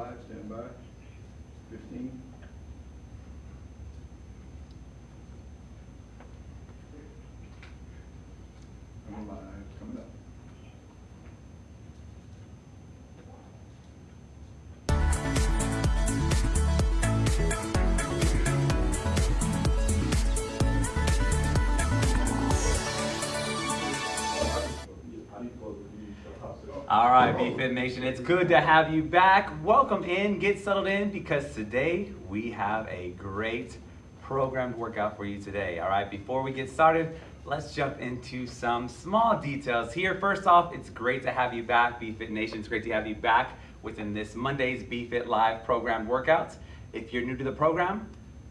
Five, stand by. 15. BFit Nation, it's good to have you back. Welcome in, get settled in, because today we have a great programmed workout for you today. All right, before we get started, let's jump into some small details here. First off, it's great to have you back, BFit Nation. It's great to have you back within this Monday's BFit Live programmed workouts. If you're new to the program,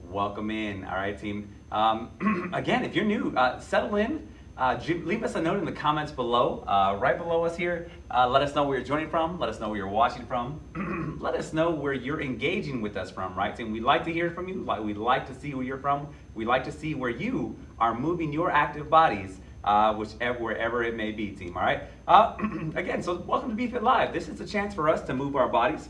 welcome in. All right, team. Um, again, if you're new, uh, settle in. Uh, leave us a note in the comments below, uh, right below us here. Uh, let us know where you're joining from. Let us know where you're watching from. let us know where you're engaging with us from, right? And we'd like to hear from you. We'd like to see where you're from. We'd like to see where you are moving your active bodies, uh, whichever, wherever it may be, team, all right? Uh, again, so welcome to BFit Live. This is a chance for us to move our bodies.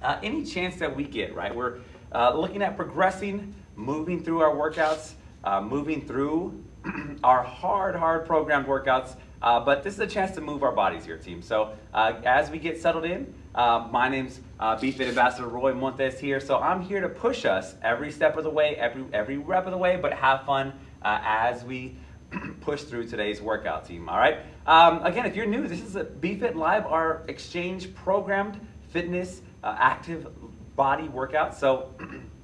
Uh, any chance that we get, right? We're uh, looking at progressing, moving through our workouts, uh, moving through our hard, hard programmed workouts. Uh, but this is a chance to move our bodies here, team. So uh, as we get settled in, uh, my name's uh, BFit Ambassador Roy Montes here. So I'm here to push us every step of the way, every every rep of the way, but have fun uh, as we push through today's workout, team. All right. Um, again, if you're new, this is a BFit Live, our exchange programmed fitness uh, active body workout. So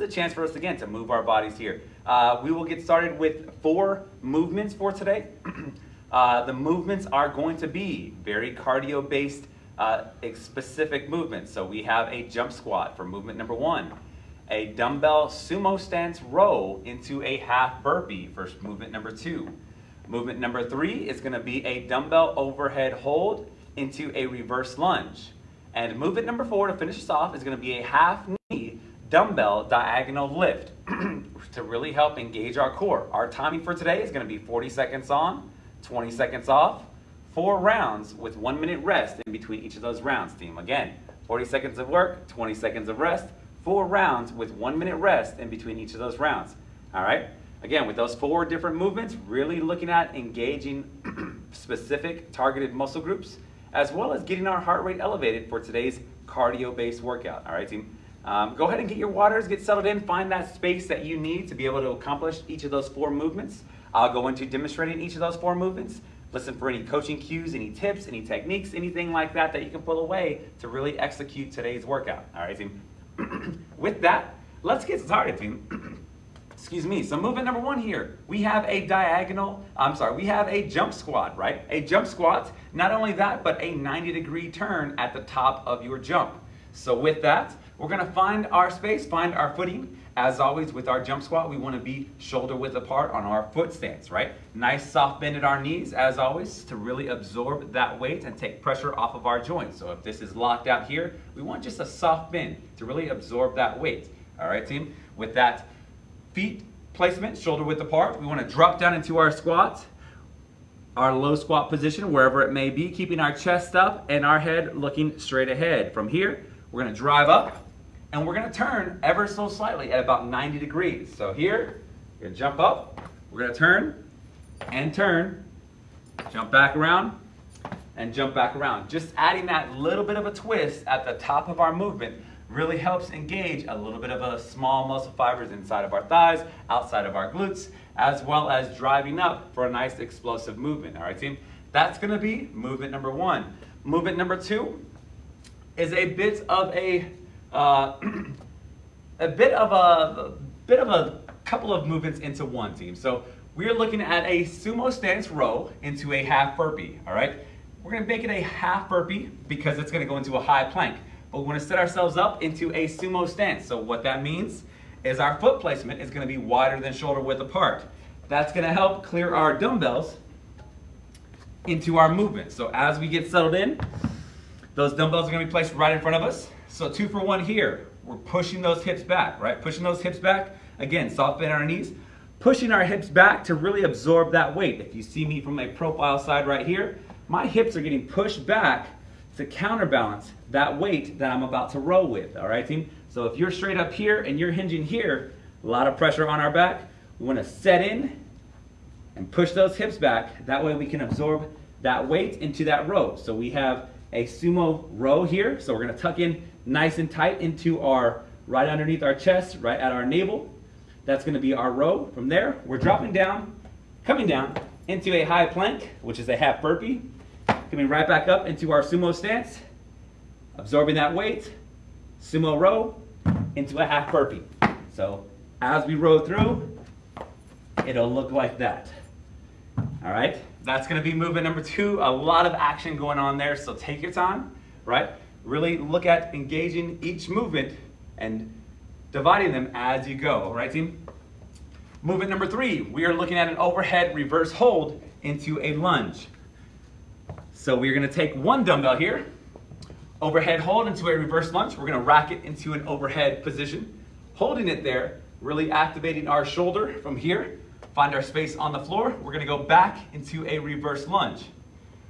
is a chance for us again to move our bodies here. Uh, we will get started with four movements for today. uh, the movements are going to be very cardio based uh, specific movements. So we have a jump squat for movement number one, a dumbbell sumo stance row into a half burpee for movement number two. Movement number three is going to be a dumbbell overhead hold into a reverse lunge. And movement number four to finish us off is going to be a half knee dumbbell diagonal lift to really help engage our core. Our timing for today is going to be 40 seconds on, 20 seconds off, four rounds with one minute rest in between each of those rounds, team. Again, 40 seconds of work, 20 seconds of rest, four rounds with one minute rest in between each of those rounds. All right? Again, with those four different movements, really looking at engaging specific targeted muscle groups, as well as getting our heart rate elevated for today's cardio-based workout. All right, team? Um, go ahead and get your waters, get settled in, find that space that you need to be able to accomplish each of those four movements. I'll go into demonstrating each of those four movements. Listen for any coaching cues, any tips, any techniques, anything like that that you can pull away to really execute today's workout. All right, team? With that, let's get started, team. Excuse me. So movement number one here, we have a diagonal, I'm sorry, we have a jump squat, right? A jump squat, not only that, but a 90 degree turn at the top of your jump. So with that, we're gonna find our space, find our footing. As always with our jump squat, we wanna be shoulder width apart on our foot stance, right? Nice soft bend at our knees, as always, to really absorb that weight and take pressure off of our joints. So if this is locked out here, we want just a soft bend to really absorb that weight. All right, team? With that feet placement, shoulder width apart, we wanna drop down into our squat our low squat position, wherever it may be, keeping our chest up and our head looking straight ahead. From here, we're gonna drive up and we're gonna turn ever so slightly at about 90 degrees. So here, we're gonna jump up, we're gonna turn and turn, jump back around and jump back around. Just adding that little bit of a twist at the top of our movement really helps engage a little bit of a small muscle fibers inside of our thighs, outside of our glutes, as well as driving up for a nice explosive movement. All right, team? That's gonna be movement number one. Movement number two is a bit of a, uh, a bit of a, a bit of a couple of movements into one team. So we're looking at a sumo stance row into a half burpee, all right? We're gonna make it a half burpee because it's gonna go into a high plank. But we wanna set ourselves up into a sumo stance. So what that means is our foot placement is gonna be wider than shoulder width apart. That's gonna help clear our dumbbells into our movement. So as we get settled in, those dumbbells are gonna be placed right in front of us. So two for one here. We're pushing those hips back, right? Pushing those hips back. Again, soft bend our knees. Pushing our hips back to really absorb that weight. If you see me from a profile side right here, my hips are getting pushed back to counterbalance that weight that I'm about to row with, all right, team? So if you're straight up here and you're hinging here, a lot of pressure on our back, we wanna set in and push those hips back. That way we can absorb that weight into that row. So we have a sumo row here. So we're gonna tuck in nice and tight into our, right underneath our chest, right at our navel. That's gonna be our row. From there, we're dropping down, coming down into a high plank, which is a half burpee. Coming right back up into our sumo stance, absorbing that weight, sumo row, into a half burpee. So as we row through, it'll look like that. All right, that's gonna be movement number two. A lot of action going on there, so take your time, right? Really look at engaging each movement and dividing them as you go, right, team? Movement number three, we are looking at an overhead reverse hold into a lunge. So we're gonna take one dumbbell here, overhead hold into a reverse lunge. We're gonna rack it into an overhead position, holding it there, really activating our shoulder from here. Find our space on the floor. We're gonna go back into a reverse lunge.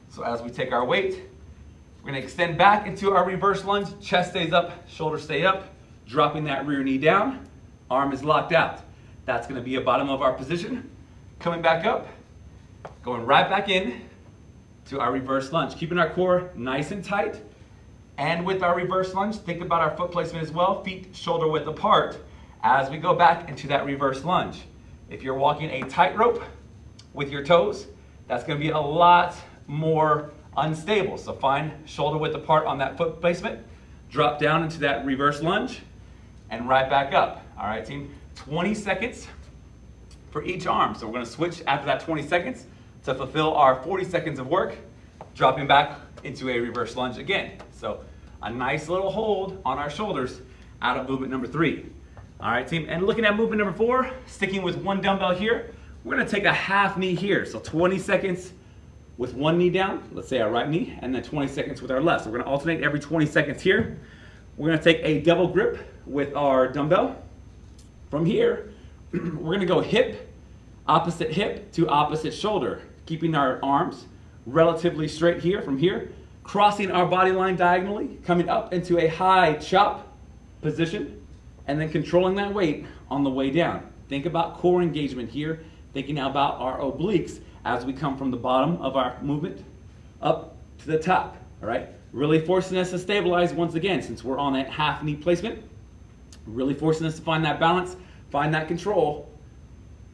So as we take our weight, we're gonna extend back into our reverse lunge. Chest stays up, shoulders stay up, dropping that rear knee down. Arm is locked out. That's gonna be a bottom of our position. Coming back up, going right back in to our reverse lunge. Keeping our core nice and tight. And with our reverse lunge, think about our foot placement as well. Feet shoulder width apart as we go back into that reverse lunge. If you're walking a tightrope with your toes, that's gonna be a lot more unstable. So find shoulder width apart on that foot placement, drop down into that reverse lunge, and right back up. All right, team? 20 seconds for each arm. So we're gonna switch after that 20 seconds to fulfill our 40 seconds of work, dropping back into a reverse lunge again. So a nice little hold on our shoulders out of movement number three. All right, team, and looking at movement number four, sticking with one dumbbell here, we're gonna take a half knee here. So 20 seconds with one knee down, let's say our right knee, and then 20 seconds with our left. So we're gonna alternate every 20 seconds here. We're gonna take a double grip with our dumbbell. From here, we're gonna go hip, opposite hip to opposite shoulder, keeping our arms relatively straight here from here, crossing our body line diagonally, coming up into a high chop position, and then controlling that weight on the way down. Think about core engagement here, thinking about our obliques as we come from the bottom of our movement up to the top, all right? Really forcing us to stabilize once again since we're on that half knee placement. Really forcing us to find that balance, find that control,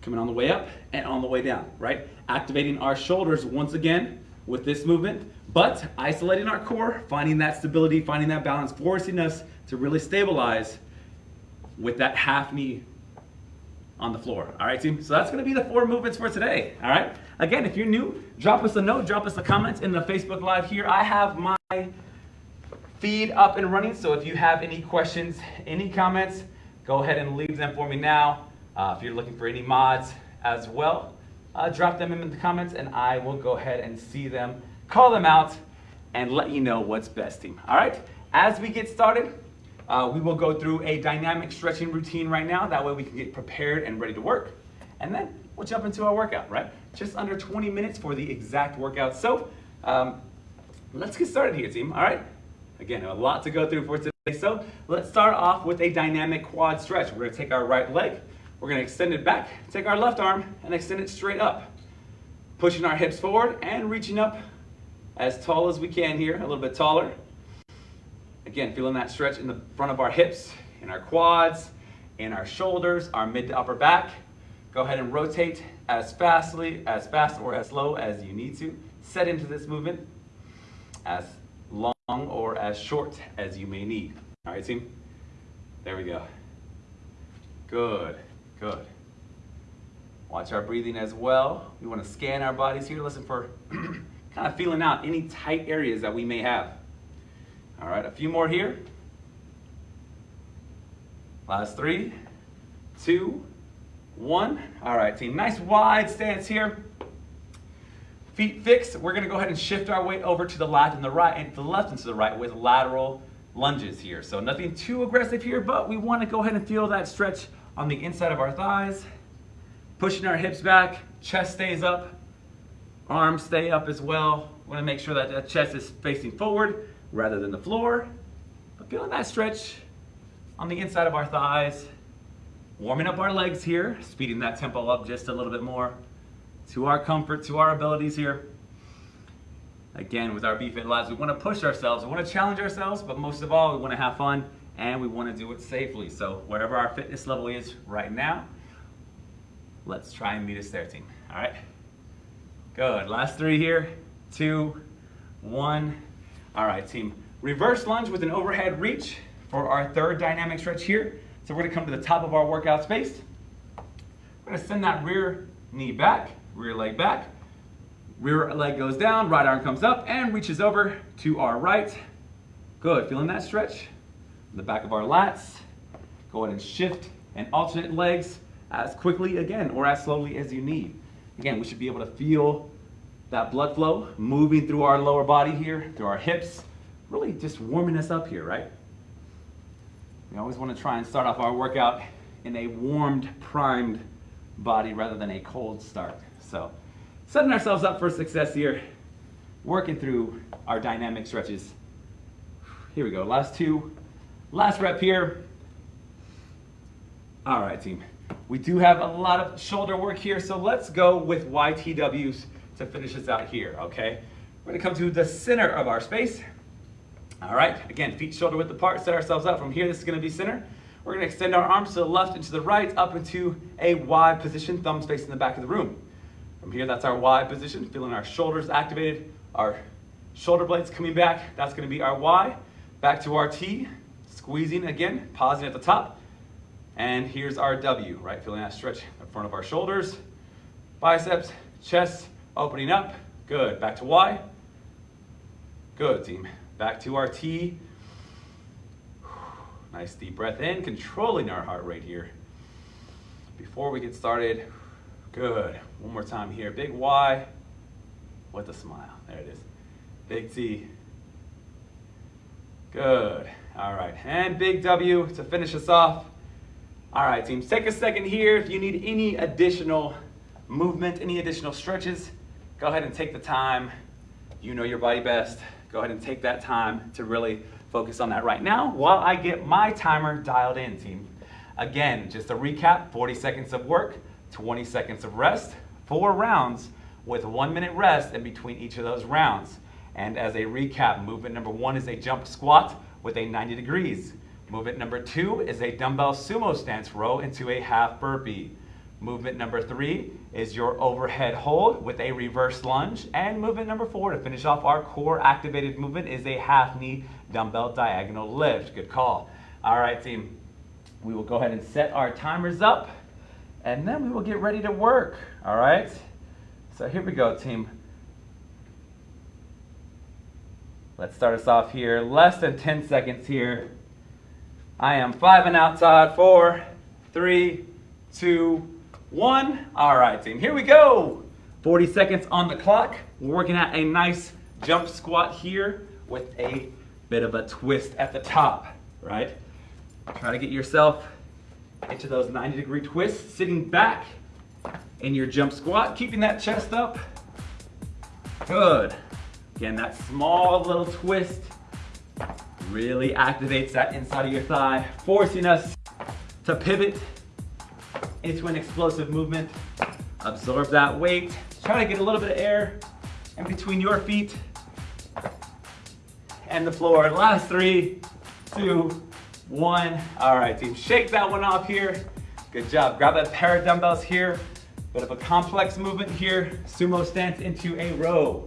coming on the way up and on the way down, right? Activating our shoulders once again with this movement, but isolating our core, finding that stability, finding that balance, forcing us to really stabilize with that half knee on the floor. All right, team? So that's gonna be the four movements for today, all right? Again, if you're new, drop us a note, drop us a comment in the Facebook Live here. I have my feed up and running, so if you have any questions, any comments, go ahead and leave them for me now. Uh, if you're looking for any mods as well, uh, drop them in the comments and I will go ahead and see them, call them out, and let you know what's best, team. All right, as we get started, uh, we will go through a dynamic stretching routine right now. That way we can get prepared and ready to work. And then we'll jump into our workout, right? Just under 20 minutes for the exact workout. So um, let's get started here, team. All right. Again, a lot to go through for today. So let's start off with a dynamic quad stretch. We're gonna take our right leg, we're gonna extend it back, take our left arm and extend it straight up. Pushing our hips forward and reaching up as tall as we can here, a little bit taller. Again, feeling that stretch in the front of our hips, in our quads, in our shoulders, our mid to upper back. Go ahead and rotate as fastly, as fast or as slow as you need to. Set into this movement as long or as short as you may need. All right, team? There we go. Good, good. Watch our breathing as well. We want to scan our bodies here, listen for kind of feeling out any tight areas that we may have. All right, a few more here. Last three, two, one. All right, team, nice wide stance here. Feet fixed. We're gonna go ahead and shift our weight over to the left and the right, and the left and to the right with lateral lunges here. So nothing too aggressive here, but we wanna go ahead and feel that stretch on the inside of our thighs. Pushing our hips back, chest stays up, arms stay up as well. Wanna make sure that the chest is facing forward, rather than the floor. But feeling that stretch on the inside of our thighs. Warming up our legs here, speeding that tempo up just a little bit more to our comfort, to our abilities here. Again, with our BFit Labs, we want to push ourselves, we want to challenge ourselves, but most of all, we want to have fun and we want to do it safely. So whatever our fitness level is right now, let's try and meet us there, team. All right? Good. Last three here. Two, one. All right, team. Reverse lunge with an overhead reach for our third dynamic stretch here. So we're gonna come to the top of our workout space. We're gonna send that rear knee back, rear leg back. Rear leg goes down, right arm comes up and reaches over to our right. Good, feeling that stretch? In The back of our lats. Go ahead and shift and alternate legs as quickly again or as slowly as you need. Again, we should be able to feel that blood flow moving through our lower body here, through our hips, really just warming us up here, right? We always want to try and start off our workout in a warmed, primed body rather than a cold start. So, setting ourselves up for success here, working through our dynamic stretches. Here we go, last two, last rep here. All right, team. We do have a lot of shoulder work here, so let's go with YTWs to finish this out here, okay? We're gonna come to the center of our space. All right, again, feet shoulder width apart, set ourselves up. From here, this is gonna be center. We're gonna extend our arms to the left and to the right, up into a Y position, thumbs facing the back of the room. From here, that's our Y position, feeling our shoulders activated, our shoulder blades coming back, that's gonna be our Y. Back to our T, squeezing again, pausing at the top. And here's our W, right? Feeling that stretch in front of our shoulders, biceps, chest, opening up. Good, back to Y. Good, team. Back to our T. Nice deep breath in, controlling our heart rate here. Before we get started, good. One more time here. Big Y with a smile. There it is. Big T. Good. All right. And big W to finish us off. All right, teams. Take a second here. If you need any additional movement, any additional stretches, go ahead and take the time. You know your body best. Go ahead and take that time to really focus on that right now while I get my timer dialed in, team. Again, just a recap, 40 seconds of work, 20 seconds of rest, four rounds with one minute rest in between each of those rounds. And as a recap, movement number one is a jump squat with a 90 degrees. Movement number two is a dumbbell sumo stance row into a half burpee. Movement number three is your overhead hold with a reverse lunge. And movement number four to finish off our core activated movement is a half knee dumbbell diagonal lift. Good call. All right, team. We will go ahead and set our timers up and then we will get ready to work. All right. So here we go, team. Let's start us off here. Less than 10 seconds here. I am five and outside. Four, three, two, one. All right, team, here we go. 40 seconds on the clock. We're working at a nice jump squat here with a bit of a twist at the top, right? Try to get yourself into those 90 degree twists, sitting back in your jump squat, keeping that chest up. Good. Again, that small little twist really activates that inside of your thigh, forcing us to pivot into an explosive movement. Absorb that weight. Try to get a little bit of air in between your feet and the floor. Last three, two, one. All right, team, shake that one off here. Good job. Grab that pair of dumbbells here. Bit of a complex movement here. Sumo stance into a row.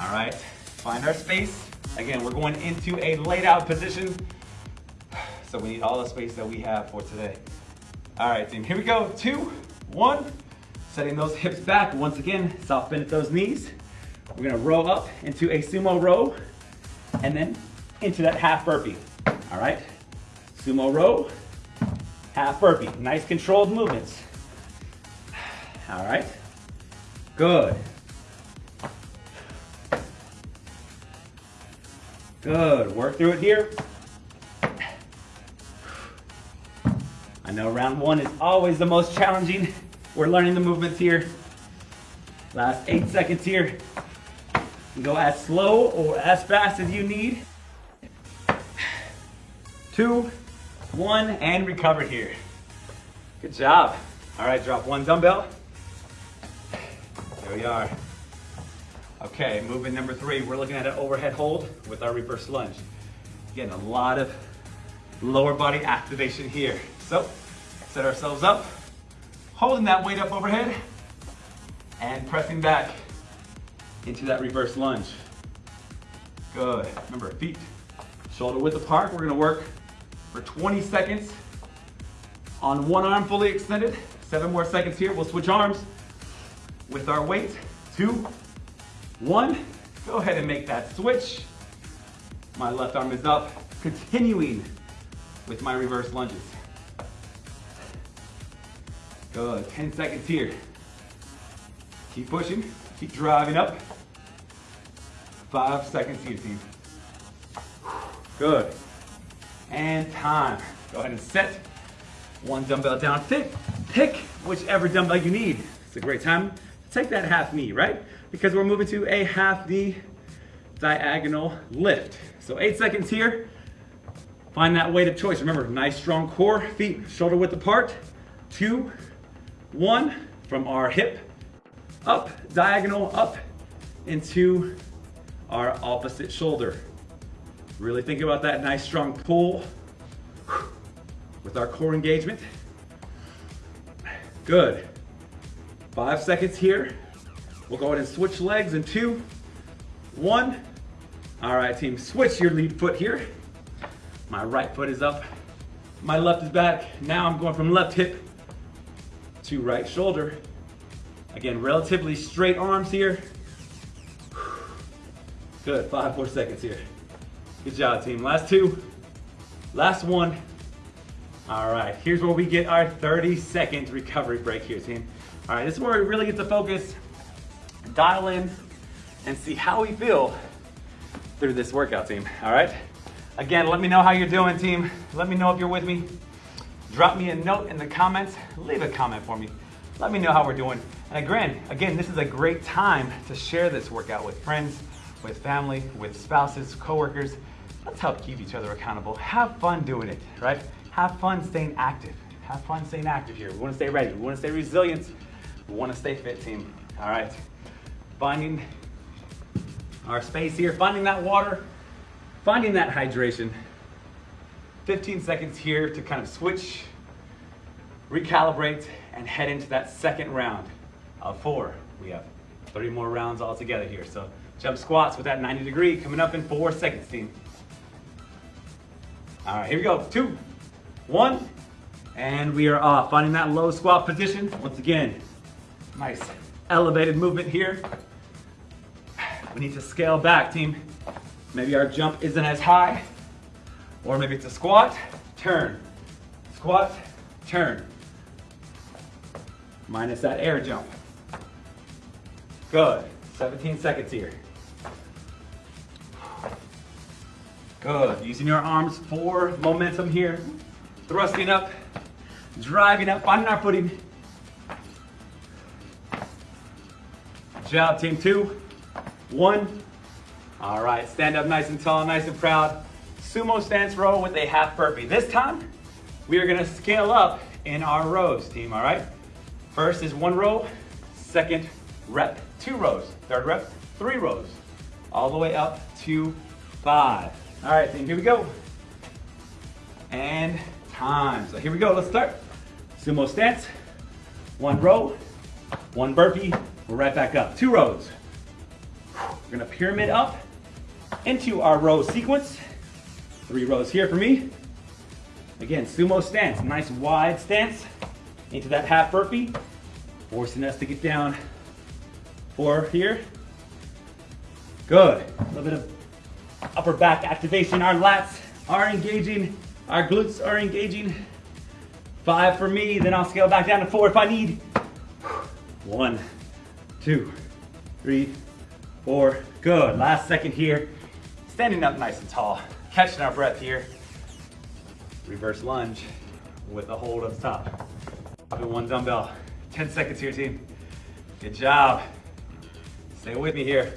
All right, find our space. Again, we're going into a laid out position. So we need all the space that we have for today. All right, team, here we go. Two, one. Setting those hips back. Once again, soft bend at those knees. We're gonna row up into a sumo row and then into that half burpee. All right, sumo row, half burpee. Nice controlled movements. All right, good. Good, work through it here. I know round one is always the most challenging. We're learning the movements here. Last eight seconds here. Go as slow or as fast as you need. Two, one, and recover here. Good job. All right, drop one dumbbell. There we are. Okay, movement number three, we're looking at an overhead hold with our reverse lunge. Getting a lot of lower body activation here. So, set ourselves up, holding that weight up overhead, and pressing back into that reverse lunge. Good. Remember, feet shoulder width apart. We're gonna work for 20 seconds on one arm fully extended. Seven more seconds here. We'll switch arms with our weight. Two, one. Go ahead and make that switch. My left arm is up. Continuing with my reverse lunges. Good. 10 seconds here. Keep pushing. Keep driving up. Five seconds here, team. Good. And time. Go ahead and set. One dumbbell down. Pick, pick whichever dumbbell you need. It's a great time to take that half knee, right? Because we're moving to a half knee diagonal lift. So eight seconds here. Find that weight of choice. Remember, nice strong core, feet shoulder width apart. Two, one, from our hip up, diagonal up into our opposite shoulder. Really think about that nice strong pull with our core engagement. Good. Five seconds here. We'll go ahead and switch legs in two, one. All right, team, switch your lead foot here. My right foot is up, my left is back. Now I'm going from left hip to right shoulder. Again, relatively straight arms here. Good, five more seconds here. Good job, team. Last two, last one. All right, here's where we get our 30 second recovery break here, team. All right, this is where we really get to focus, dial in, and see how we feel through this workout, team. All right? Again, let me know how you're doing, team. Let me know if you're with me. Drop me a note in the comments. Leave a comment for me. Let me know how we're doing. And again, again, this is a great time to share this workout with friends, with family, with spouses, coworkers. Let's help keep each other accountable. Have fun doing it, right? Have fun staying active. Have fun staying active here. We want to stay ready. We want to stay resilient. We want to stay fit, team. All right. Finding our space here, finding that water, finding that hydration. 15 seconds here to kind of switch, recalibrate, and head into that second round of four. We have three more rounds all together here. So jump squats with that 90 degree coming up in four seconds, team. All right, here we go. Two, one, and we are off. Finding that low squat position. Once again, nice elevated movement here. We need to scale back, team. Maybe our jump isn't as high, or maybe it's a squat, turn, squat, turn. Minus that air jump. Good. 17 seconds here. Good. Using your arms for momentum here. Thrusting up, driving up, finding our footing. Job, team two. One. All right, stand up nice and tall, nice and proud. Sumo stance row with a half burpee. This time, we are gonna scale up in our rows, team, all right? First is one row, second rep, two rows, third rep, three rows, all the way up to five. All right, team, here we go. And time. So here we go, let's start. Sumo stance, one row, one burpee, we're right back up. Two rows. We're gonna pyramid up into our row sequence. Three rows here for me. Again, sumo stance, nice wide stance into that half burpee, forcing us to get down four here. Good, a little bit of upper back activation. Our lats are engaging, our glutes are engaging. Five for me, then I'll scale back down to four if I need. One, two, three, four. Good, last second here. Standing up nice and tall, catching our breath here. Reverse lunge with a hold up top. Dropping one dumbbell. 10 seconds here, team. Good job. Stay with me here.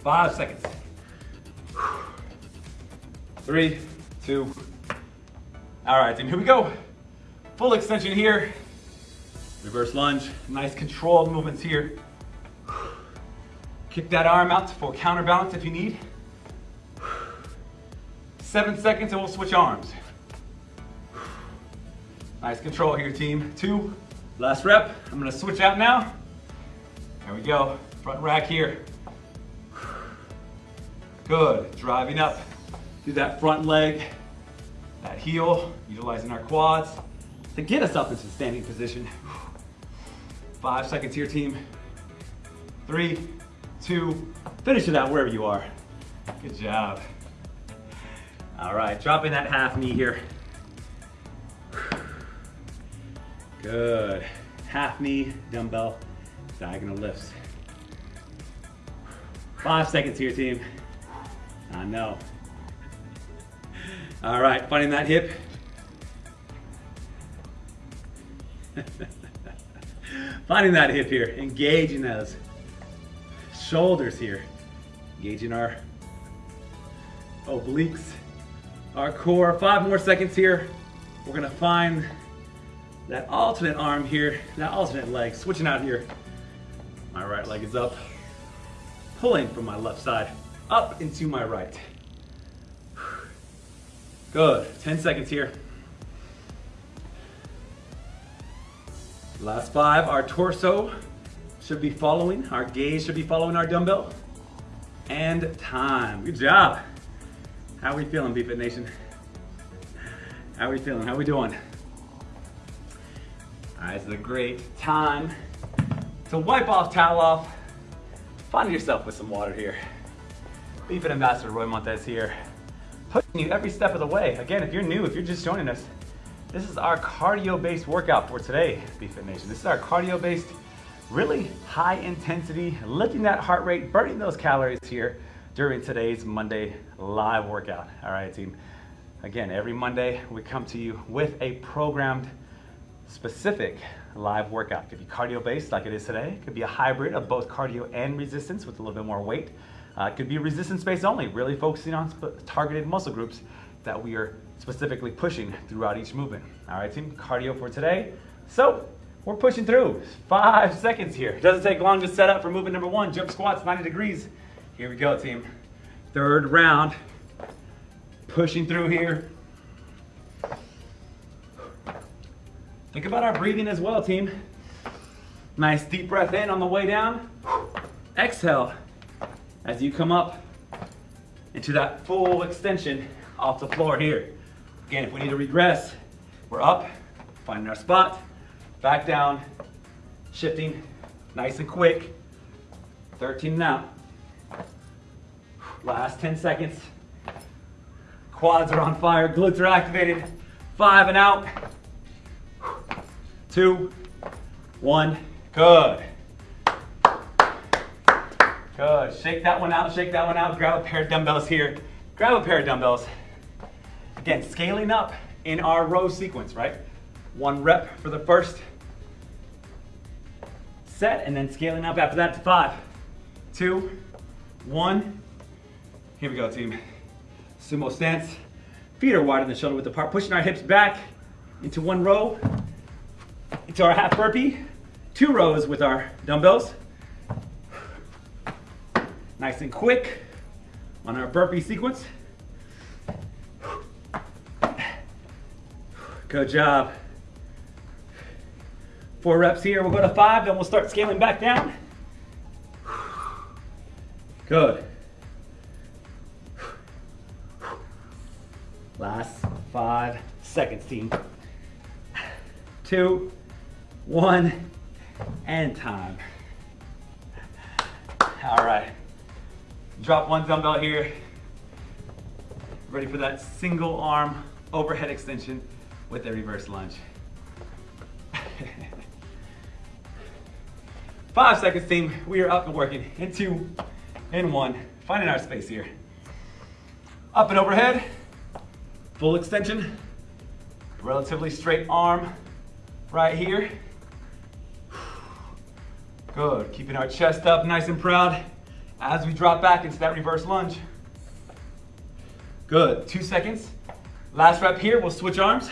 Five seconds. Three, two. All right, team, here we go. Full extension here. Reverse lunge, nice controlled movements here. Kick that arm out for counterbalance if you need. Seven seconds and we'll switch arms. Nice control here, team. Two, last rep. I'm gonna switch out now. There we go, front rack here. Good, driving up through that front leg, that heel, utilizing our quads to get us up into standing position. Five seconds here, team. Three, two, finish it out wherever you are. Good job. All right, dropping that half knee here. Good. Half knee, dumbbell, diagonal lifts. Five seconds here, team. I know. All right, finding that hip. finding that hip here, engaging those shoulders here, engaging our obliques, our core. Five more seconds here. We're gonna find that alternate arm here, that alternate leg, switching out here. My right leg is up, pulling from my left side, up into my right. Good, 10 seconds here. Last five, our torso should be following, our gaze should be following our dumbbell. And time, good job. How are we feeling, BFit Nation? How are we feeling, how we doing? Right, this is a great time to wipe off, towel off, find yourself with some water here. BFit Ambassador Roy Montez here, pushing you every step of the way. Again, if you're new, if you're just joining us, this is our cardio-based workout for today, BFit Nation. This is our cardio-based, really high intensity, lifting that heart rate, burning those calories here during today's Monday live workout. All right, team. Again, every Monday we come to you with a programmed specific live workout. It could be cardio based like it is today. It could be a hybrid of both cardio and resistance with a little bit more weight. Uh, it could be resistance based only, really focusing on targeted muscle groups that we are specifically pushing throughout each movement. All right, team, cardio for today. So we're pushing through. Five seconds here. Doesn't take long to set up for movement number one, jump squats, 90 degrees. Here we go, team. Third round. Pushing through here. Think about our breathing as well, team. Nice deep breath in on the way down. Exhale as you come up into that full extension off the floor here. Again, if we need to regress, we're up, finding our spot, back down, shifting, nice and quick. 13 now. Last 10 seconds. Quads are on fire, glutes are activated. Five and out two, one. Good. Good. Shake that one out, shake that one out. Grab a pair of dumbbells here. Grab a pair of dumbbells. Again, scaling up in our row sequence, right? One rep for the first set, and then scaling up after that to five, two, one. Here we go, team. Sumo stance. Feet are wider than shoulder width apart, pushing our hips back into one row into our half burpee, two rows with our dumbbells. Nice and quick on our burpee sequence. Good job. Four reps here, we'll go to five, then we'll start scaling back down. Good. Last five seconds, team. Two, one, and time. All right. Drop one dumbbell here. Ready for that single arm overhead extension with a reverse lunge. Five seconds team, we are up and working in two, in one. Finding our space here. Up and overhead, full extension, relatively straight arm right here. Good, keeping our chest up nice and proud. as we drop back into that reverse lunge. Good, two seconds. Last rep here, we'll switch arms.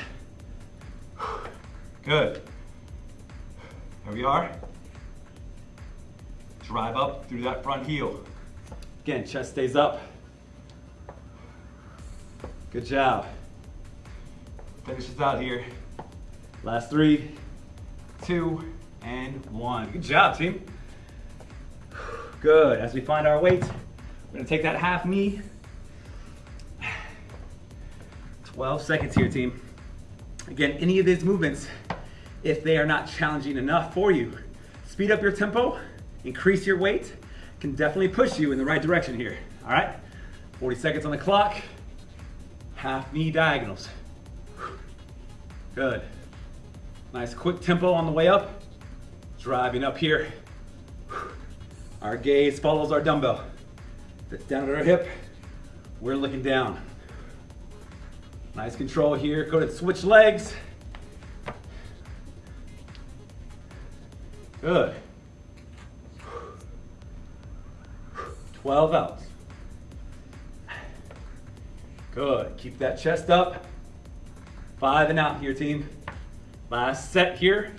Good. There we are. Drive up through that front heel. Again, chest stays up. Good job. Finish this out here. Last three, two, and one. Good job, team. Good. As we find our weight, we're gonna take that half knee. 12 seconds here, team. Again, any of these movements, if they are not challenging enough for you, speed up your tempo, increase your weight, can definitely push you in the right direction here. All right? 40 seconds on the clock. Half knee diagonals. Good. Nice quick tempo on the way up. Driving up here. Our gaze follows our dumbbell. That's down at our hip. We're looking down. Nice control here. Go to switch legs. Good. 12 outs. Good. Keep that chest up. Five and out here, team. Last set here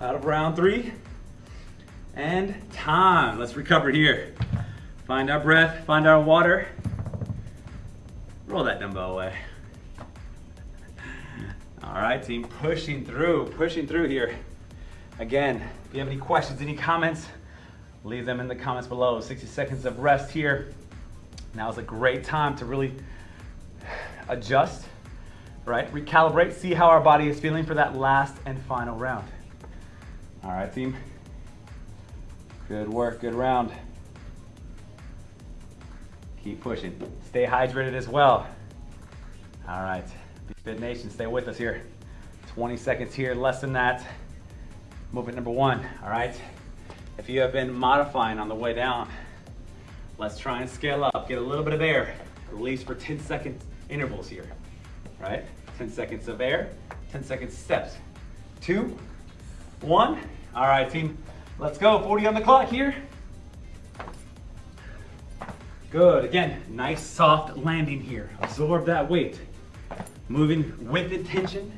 out of round three. And time. Let's recover here. Find our breath, find our water. Roll that dumbbell away. All right, team, pushing through, pushing through here. Again, if you have any questions, any comments, leave them in the comments below. 60 seconds of rest here. Now is a great time to really adjust, right? Recalibrate, see how our body is feeling for that last and final round. All right, team. Good work, good round. Keep pushing. Stay hydrated as well. All right, Fit Nation, stay with us here. 20 seconds here, less than that. Movement number one, all right? If you have been modifying on the way down, let's try and scale up. Get a little bit of air. Release for 10 second intervals here, right? 10 seconds of air, 10 seconds steps. Two, one. All right, team, let's go. 40 on the clock here. Good, again, nice soft landing here. Absorb that weight. Moving with intention,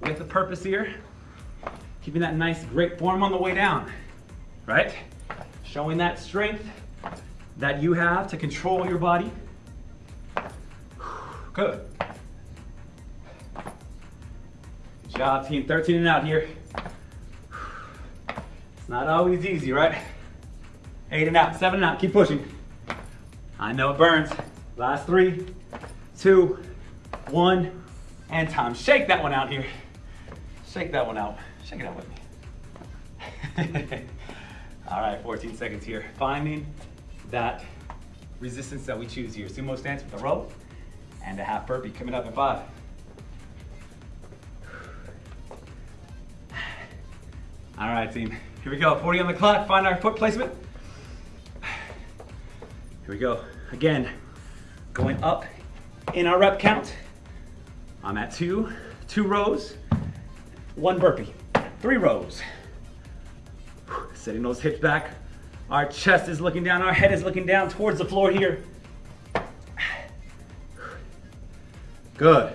with a purpose here. Keeping that nice, great form on the way down, right? Showing that strength that you have to control your body. Good. Good job, team. 13 and out here. Not always easy, right? Eight and out, seven and out. Keep pushing. I know it burns. Last three, two, one, and time. Shake that one out here. Shake that one out. Shake it out with me. All right, 14 seconds here. Finding that resistance that we choose here. Sumo stance with a rope and a half burpee coming up in five. All right, team. Here we go. 40 on the clock. Find our foot placement. Here we go. Again, going up in our rep count. I'm at two, two rows, one burpee, three rows. Setting those hips back. Our chest is looking down, our head is looking down towards the floor here. Good.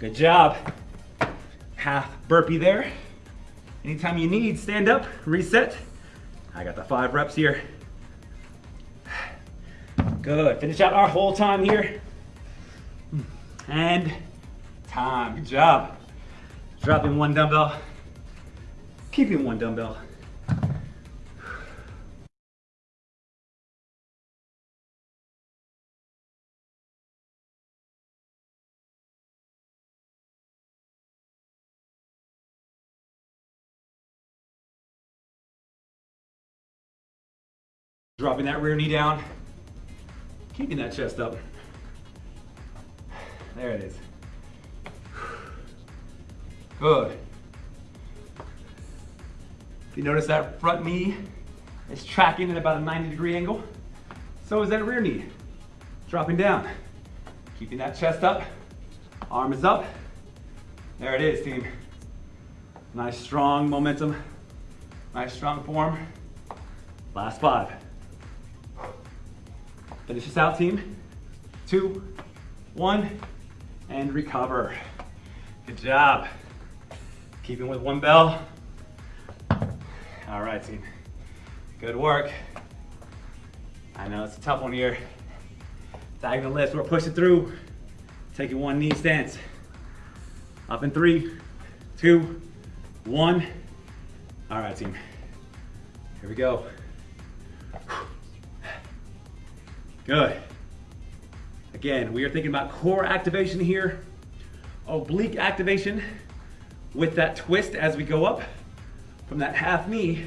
Good job. Half burpee there. Anytime you need, stand up, reset. I got the five reps here. Good, finish out our whole time here and time. Good job. Dropping one dumbbell, keeping one dumbbell. Dropping that rear knee down, keeping that chest up. There it is. Good. If you notice that front knee is tracking at about a 90 degree angle, so is that rear knee. Dropping down, keeping that chest up, arm is up. There it is, team. Nice strong momentum, nice strong form. Last five. Finish this out, team. Two, one, and recover. Good job. Keeping with one bell. All right, team. Good work. I know it's a tough one here. Diagonal lifts, we're pushing through. Taking one knee stance. Up in three, two, one. All right, team. Here we go. Good. Again, we are thinking about core activation here, oblique activation with that twist as we go up from that half knee,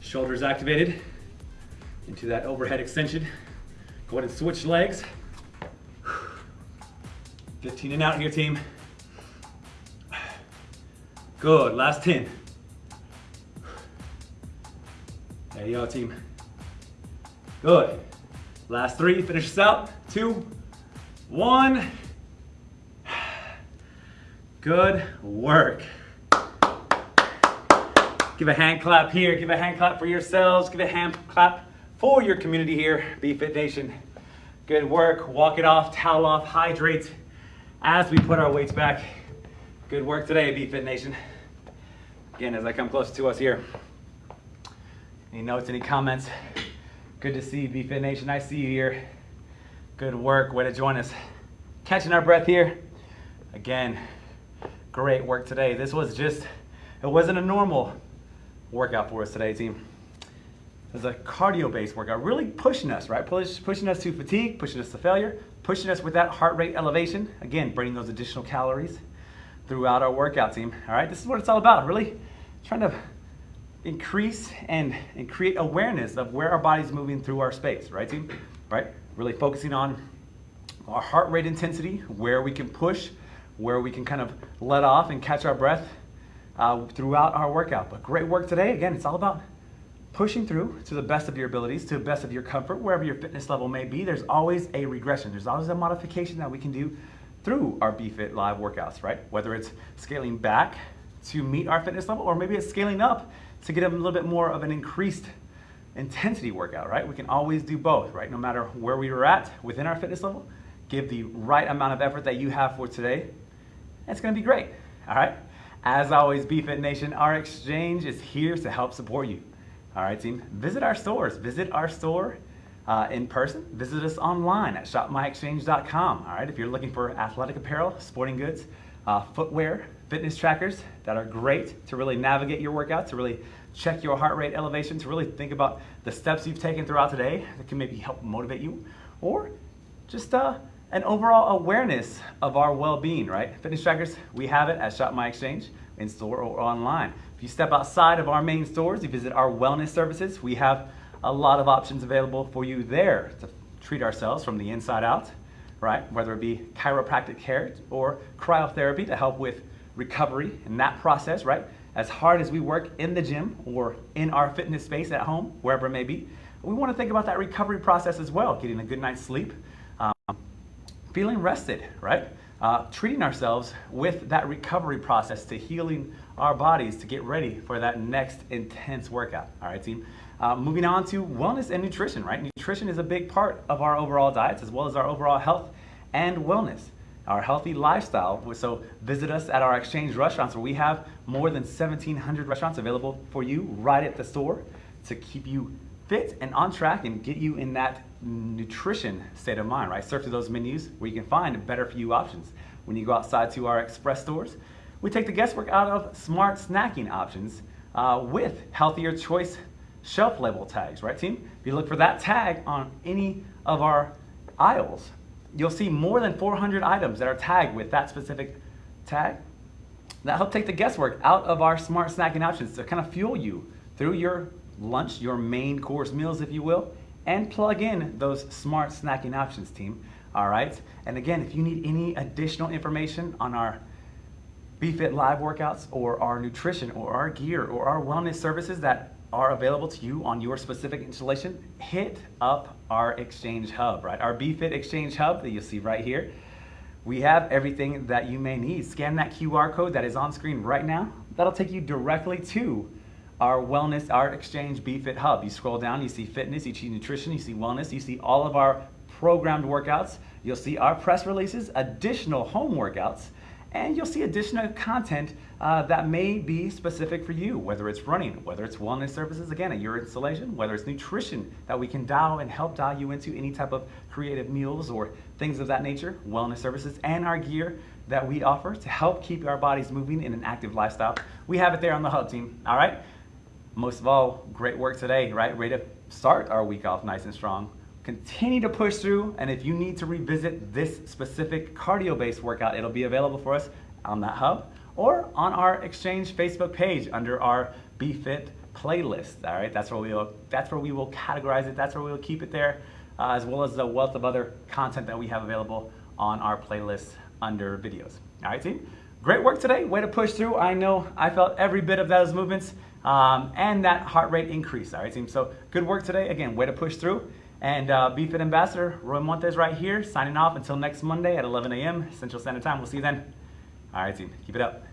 shoulders activated into that overhead extension. Go ahead and switch legs. 15 and out here, team. Good, last 10. There you go, team. Good. Last three, finish this out. Two, one. Good work. Give a hand clap here. Give a hand clap for yourselves. Give a hand clap for your community here, BFit Nation. Good work. Walk it off, towel off, hydrate as we put our weights back. Good work today, BFit Nation. Again, as I come closer to us here. Any notes, any comments? Good to see you, BFit Nation. I see you here. Good work. Way to join us. Catching our breath here. Again, great work today. This was just, it wasn't a normal workout for us today, team. It was a cardio-based workout, really pushing us, right? Push, pushing us to fatigue, pushing us to failure, pushing us with that heart rate elevation. Again, burning those additional calories throughout our workout team. All right, this is what it's all about. Really trying to increase and, and create awareness of where our body's moving through our space, right team? Right? Really focusing on our heart rate intensity, where we can push, where we can kind of let off and catch our breath uh, throughout our workout. But great work today. Again, it's all about pushing through to the best of your abilities, to the best of your comfort, wherever your fitness level may be. There's always a regression. There's always a modification that we can do through our BFit Live workouts, right? Whether it's scaling back to meet our fitness level, or maybe it's scaling up to get a little bit more of an increased intensity workout, right? We can always do both, right? No matter where we are at within our fitness level, give the right amount of effort that you have for today. It's gonna be great, all right? As always, BFit Nation, our exchange is here to help support you. All right, team, visit our stores. Visit our store uh, in person. Visit us online at shopmyexchange.com. All right, if you're looking for athletic apparel, sporting goods, uh, footwear, fitness trackers that are great to really navigate your workout, to really check your heart rate elevation, to really think about the steps you've taken throughout today that can maybe help motivate you, or just uh, an overall awareness of our well-being, right? Fitness trackers, we have it at Shop My Exchange in store or online. If you step outside of our main stores, you visit our wellness services, we have a lot of options available for you there to treat ourselves from the inside out, right? Whether it be chiropractic care or cryotherapy to help with recovery in that process, right? As hard as we work in the gym or in our fitness space at home, wherever it may be, we want to think about that recovery process as well, getting a good night's sleep, um, feeling rested, right? Uh, treating ourselves with that recovery process to healing our bodies to get ready for that next intense workout. All right, team. Uh, moving on to wellness and nutrition, right? Nutrition is a big part of our overall diets as well as our overall health and wellness, our healthy lifestyle. So visit us at our exchange restaurants where we have more than 1,700 restaurants available for you right at the store to keep you fit and on track and get you in that nutrition state of mind, right? Surf those menus where you can find better for you options. When you go outside to our express stores, we take the guesswork out of smart snacking options uh, with healthier choice shelf label tags, right team? If you look for that tag on any of our aisles, you'll see more than 400 items that are tagged with that specific tag. That help take the guesswork out of our smart snacking options to kind of fuel you through your lunch, your main course meals, if you will, and plug in those smart snacking options, team. All right. And again, if you need any additional information on our BFit Live workouts or our nutrition or our gear or our wellness services that are available to you on your specific installation, hit up our Exchange Hub, right? Our BFit Exchange Hub that you'll see right here. We have everything that you may need. Scan that QR code that is on screen right now. That'll take you directly to our wellness, our exchange BFit hub. You scroll down, you see fitness, you see nutrition, you see wellness, you see all of our programmed workouts. You'll see our press releases, additional home workouts, and you'll see additional content uh, that may be specific for you, whether it's running, whether it's wellness services, again, at your installation, whether it's nutrition that we can dial and help dial you into any type of creative meals or things of that nature, wellness services, and our gear that we offer to help keep our bodies moving in an active lifestyle. We have it there on the hub team, all right? Most of all, great work today, right? Ready to start our week off nice and strong. Continue to push through, and if you need to revisit this specific cardio-based workout, it'll be available for us on that hub or on our Exchange Facebook page under our BFit playlist. All right, that's where we will that's where we will categorize it. That's where we will keep it there, uh, as well as the wealth of other content that we have available on our playlist under videos. All right, team. Great work today. Way to push through. I know I felt every bit of those movements um, and that heart rate increase. All right, team. So good work today. Again, way to push through. And uh, BFit Ambassador Roy Montes right here, signing off until next Monday at 11 a.m. Central Standard Time. We'll see you then. All right, team. Keep it up.